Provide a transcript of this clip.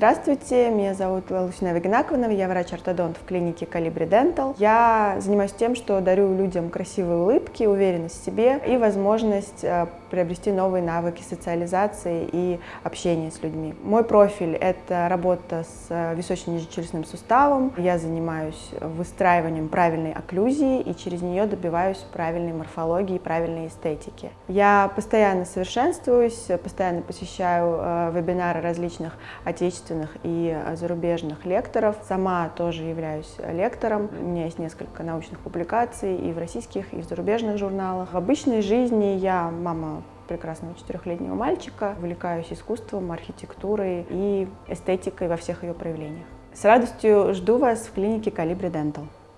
Здравствуйте, меня зовут Лусина Вагинаковна, я врач-ортодонт в клинике Калибри Dental. Я занимаюсь тем, что дарю людям красивые улыбки, уверенность в себе и возможность э, приобрести новые навыки социализации и общения с людьми. Мой профиль – это работа с э, височно-нижечелюстным суставом. Я занимаюсь выстраиванием правильной окклюзии и через нее добиваюсь правильной морфологии и правильной эстетики. Я постоянно совершенствуюсь, постоянно посещаю э, вебинары различных отечественных и зарубежных лекторов. Сама тоже являюсь лектором. У меня есть несколько научных публикаций и в российских, и в зарубежных журналах. В обычной жизни я мама прекрасного четырехлетнего мальчика, увлекаюсь искусством, архитектурой и эстетикой во всех ее проявлениях. С радостью жду вас в клинике Калибри Dental.